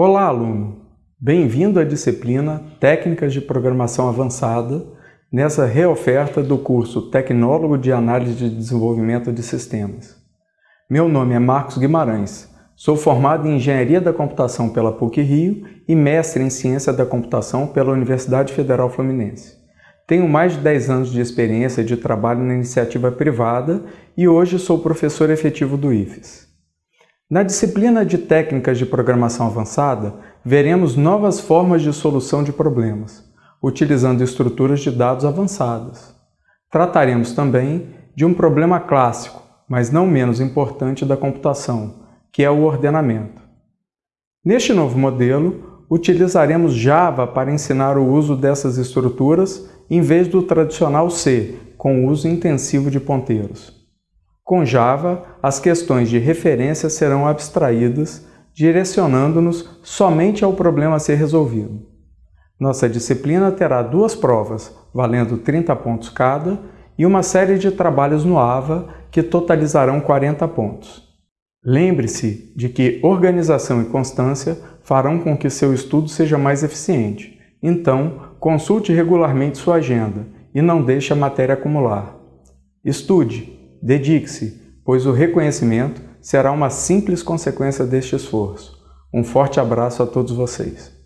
Olá, aluno! Bem-vindo à disciplina Técnicas de Programação Avançada, nessa reoferta do curso Tecnólogo de Análise de Desenvolvimento de Sistemas. Meu nome é Marcos Guimarães, sou formado em Engenharia da Computação pela PUC-Rio e mestre em Ciência da Computação pela Universidade Federal Fluminense. Tenho mais de 10 anos de experiência de trabalho na iniciativa privada e hoje sou professor efetivo do IFES. Na disciplina de Técnicas de Programação Avançada, veremos novas formas de solução de problemas, utilizando estruturas de dados avançadas. Trataremos também de um problema clássico, mas não menos importante da computação, que é o ordenamento. Neste novo modelo, utilizaremos Java para ensinar o uso dessas estruturas em vez do tradicional C, com uso intensivo de ponteiros. Com Java, as questões de referência serão abstraídas, direcionando-nos somente ao problema a ser resolvido. Nossa disciplina terá duas provas, valendo 30 pontos cada, e uma série de trabalhos no AVA, que totalizarão 40 pontos. Lembre-se de que organização e constância farão com que seu estudo seja mais eficiente. Então, consulte regularmente sua agenda e não deixe a matéria acumular. Estude, Dedique-se, pois o reconhecimento será uma simples consequência deste esforço. Um forte abraço a todos vocês.